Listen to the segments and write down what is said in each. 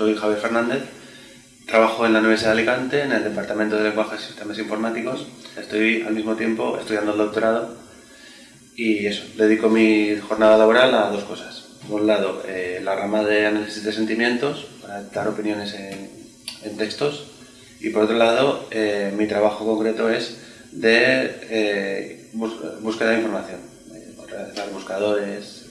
soy Javier Fernández, trabajo en la Universidad de Alicante en el Departamento de Lenguajes y Sistemas Informáticos. Estoy al mismo tiempo estudiando el doctorado y eso, dedico mi jornada laboral a dos cosas. Por un lado, eh, la rama de análisis de sentimientos, para dar opiniones en, textos, y por otro lado, eh, mi trabajo concreto es de eh, búsqueda de información, buscadores,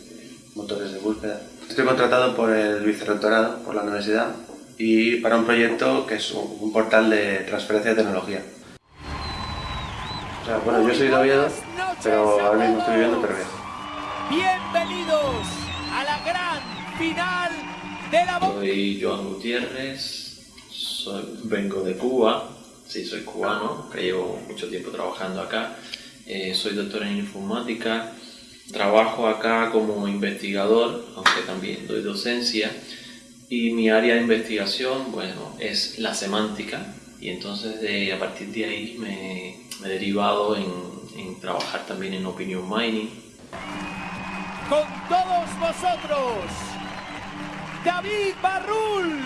motores de búsqueda. Estoy contratado por el vicerrectorado, por la universidad, y para un proyecto que es un, portal de transferencia de tecnología. O sea, bueno, yo soy de Oviedo, pero ahora mismo estoy viviendo en. Bienvenidos a la gran final de la... Soy Joan Gutiérrez, vengo de Cuba, sí, soy cubano, que llevo mucho tiempo trabajando acá. Eh, soy doctor en informática, trabajo acá como investigador, aunque también doy docencia. Y mi área de investigación, bueno, es la semántica. Y entonces a partir de ahí me, me he derivado en, en trabajar también en opinion mining. Con todos vosotros, David Barrul.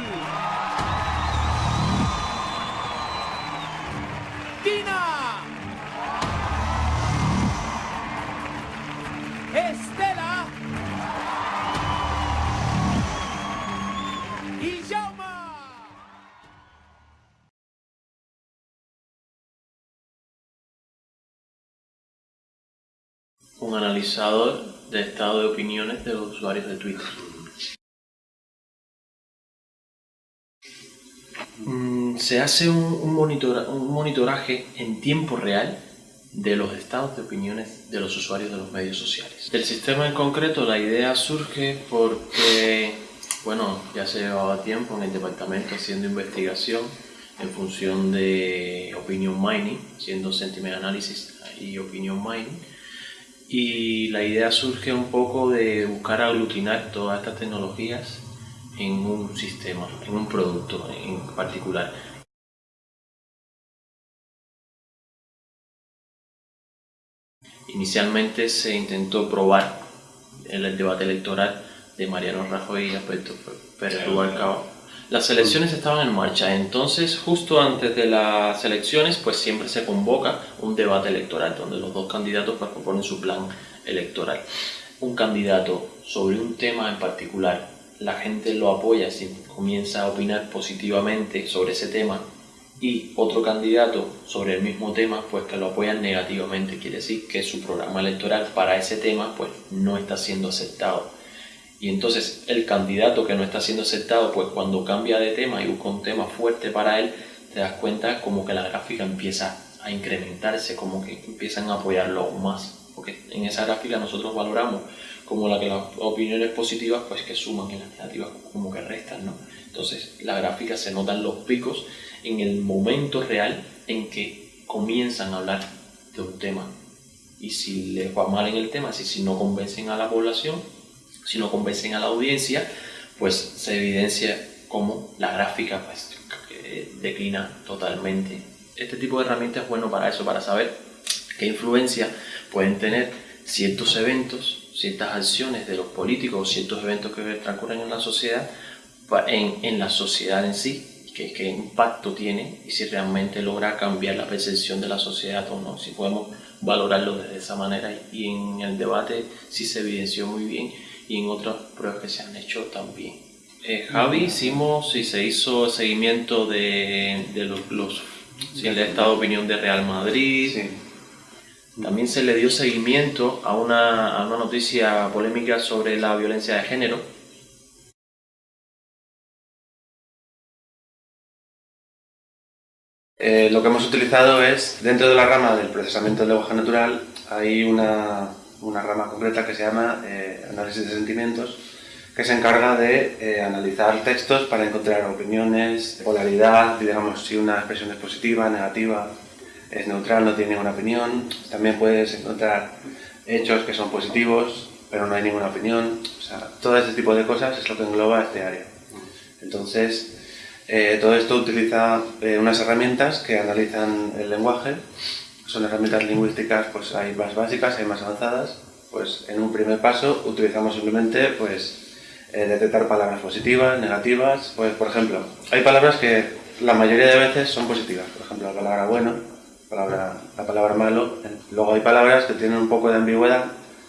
Un analizador de estado de opiniones de los usuarios de Twitter. Mm, se hace un, monitoraje en tiempo real de los estados de opiniones de los usuarios de los medios sociales. El sistema en concreto, la idea surge porque, bueno, ya se llevaba tiempo en el departamento haciendo investigación en función de opinion mining, haciendo sentiment analysis y opinion mining, y la idea surge un poco de buscar aglutinar todas estas tecnologías en un sistema, en un producto en particular. Inicialmente se intentó probar en el debate electoral de Mariano Rajoy y Alberto Pérez Rubalcaba. Las elecciones estaban en marcha, entonces justo antes de las elecciones pues siempre se convoca un debate electoral donde los dos candidatos pues, proponen su plan electoral. Un candidato sobre un tema en particular la gente lo apoya, comienza a opinar positivamente sobre ese tema y otro candidato sobre el mismo tema, pues que lo apoyan negativamente, quiere decir que su programa electoral para ese tema pues no está siendo aceptado. Y entonces el candidato que no está siendo aceptado, pues cuando cambia de tema y busca un tema fuerte para él, te das cuenta como que la gráfica empieza a incrementarse, como que empiezan a apoyarlo más. Porque en esa gráfica nosotros valoramos como la que las opiniones positivas pues que suman y las negativas como que restan, ¿no? Entonces la gráfica se notan los picos en el momento real en que comienzan a hablar de un tema. Y si les va mal en el tema, si, si no convencen a la población, si no convencen a la audiencia, pues se evidencia como la gráfica pues, declina totalmente. Este tipo de herramientas es bueno para eso, para saber qué influencia pueden tener ciertos eventos ciertas acciones de los políticos ciertos eventos que transcurren en la sociedad, en, en la sociedad en sí, qué impacto tiene y si realmente logra cambiar la percepción de la sociedad o no, si podemos valorarlo de esa manera y en el debate sí se evidenció muy bien y en otras pruebas que se han hecho también. Eh, Javi, hicimos y se hizo seguimiento de, de los, los el estado de opinión de Real Madrid, sí también se le dio seguimiento a una, noticia polémica sobre la violencia de género. Eh, lo que hemos utilizado es, dentro de la rama del procesamiento del lenguaje natural, hay una, rama concreta que se llama eh, análisis de sentimientos, que se encarga de eh, analizar textos para encontrar opiniones, polaridad, digamos si una expresión es positiva, negativa, es neutral, no tiene ninguna opinión. También puedes encontrar hechos que son positivos, pero no hay ninguna opinión. O sea, todo este tipo de cosas es lo que engloba este área. Entonces, eh, todo esto utiliza eh, unas herramientas que analizan el lenguaje. Son herramientas lingüísticas, pues hay más básicas, hay más avanzadas. Pues en un primer paso utilizamos simplemente pues, eh, detectar palabras positivas, negativas. Pues, por ejemplo, hay palabras que la mayoría de veces son positivas. Por ejemplo, la palabra bueno, palabra, la palabra malo. Luego hay palabras que tienen un poco de ambigüedad.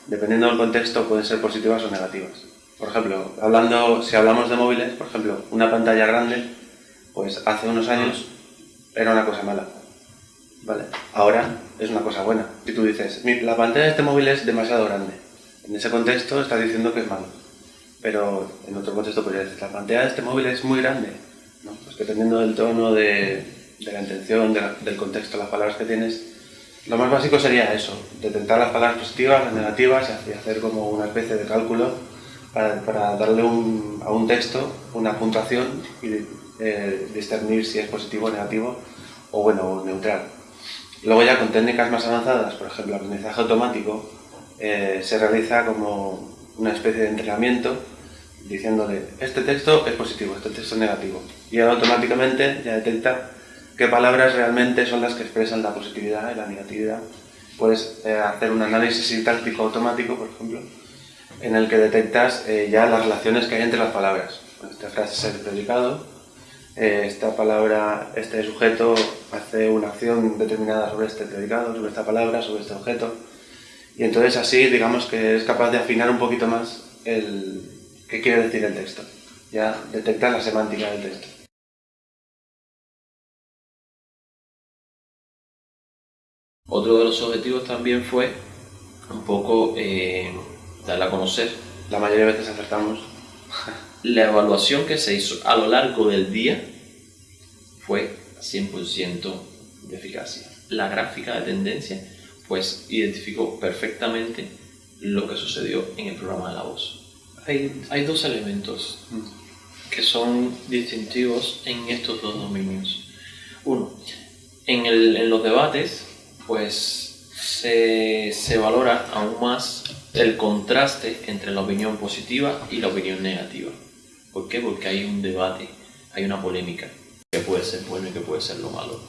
Dependiendo del contexto, pueden ser positivas o negativas. Por ejemplo, hablando, si hablamos de móviles, por ejemplo, una pantalla grande, pues hace unos años era una cosa mala. Vale, ahora es una cosa buena. Si tú dices, la pantalla de este móvil es demasiado grande, en ese contexto estás diciendo que es malo. Pero en otro contexto podrías decir, la pantalla de este móvil es muy grande. Pues dependiendo del tono, de, la intención, del contexto, las palabras que tienes, lo más básico sería eso, detectar las palabras positivas, las negativas y hacer como una especie de cálculo para, para darle un, a un texto una puntuación y eh, discernir si es positivo o negativo o bueno, neutral. Luego ya con técnicas más avanzadas, por ejemplo, aprendizaje automático, eh, se realiza como una especie de entrenamiento diciéndole este texto es positivo, este texto es negativo. Y automáticamente ya detecta qué palabras realmente son las que expresan la positividad y la negatividad. Puedes eh, hacer un análisis sintáctico automático, por ejemplo, en el que detectas eh, ya las relaciones que hay entre las palabras. Esta frase es el predicado, esta palabra, este sujeto hace una acción determinada sobre este predicado, sobre esta palabra, sobre este objeto. Y entonces así, digamos que es capaz de afinar un poquito más el qué quiere decir el texto. Ya detectar la semántica del texto. Otro de los objetivos también fue un poco eh, darle a conocer. La mayoría de veces acertamos. La evaluación que se hizo a lo largo del día fue 100% de eficacia. La gráfica de tendencia pues identificó perfectamente lo que sucedió en el programa de la voz. Hay, hay dos elementos que son distintivos en estos dos dominios. Uno, en, el, en los debates pues se, se valora aún más el contraste entre la opinión positiva y la opinión negativa. ¿Por qué? Porque hay un debate, hay una polémica que puede ser bueno y que puede ser lo malo.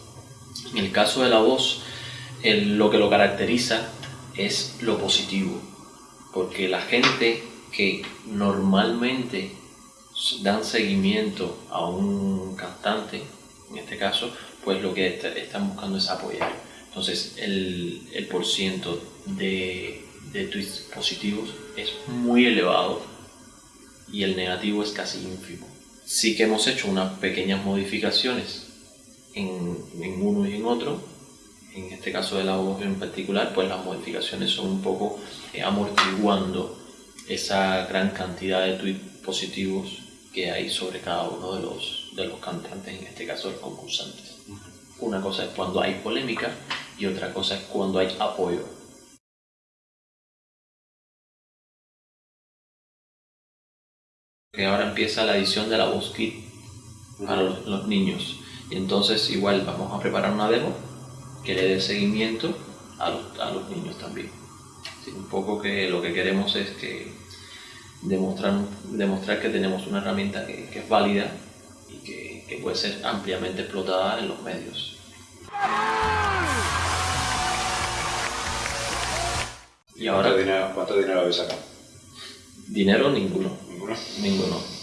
En el caso de la voz, lo que lo caracteriza es lo positivo, porque la gente que normalmente dan seguimiento a un cantante, en este caso, pues lo que están buscando es apoyar. Entonces, el, el por ciento de, de tweets positivos es muy elevado y el negativo es casi ínfimo. Sí que hemos hecho unas pequeñas modificaciones en, en uno y en otro, en este caso de la voz en particular, pues las modificaciones son un poco eh, amortiguando esa gran cantidad de tweets positivos que hay sobre cada uno de los, de los cantantes, en este caso los concursantes. Una cosa es cuando hay polémica y otra cosa es cuando hay apoyo. Que ahora empieza la edición de la voz kit para los, los niños. Y entonces igual vamos a preparar una demo que le dé seguimiento a los, a los niños también. un poco que lo que queremos es que demostrar, demostrar que tenemos una herramienta que, que es válida y que, que, puede ser ampliamente explotada en los medios. Y ahora, ¿Cuánto dinero, cuánto dinero habéis sacado? Dinero ninguno. ¿Ninguno? Ninguno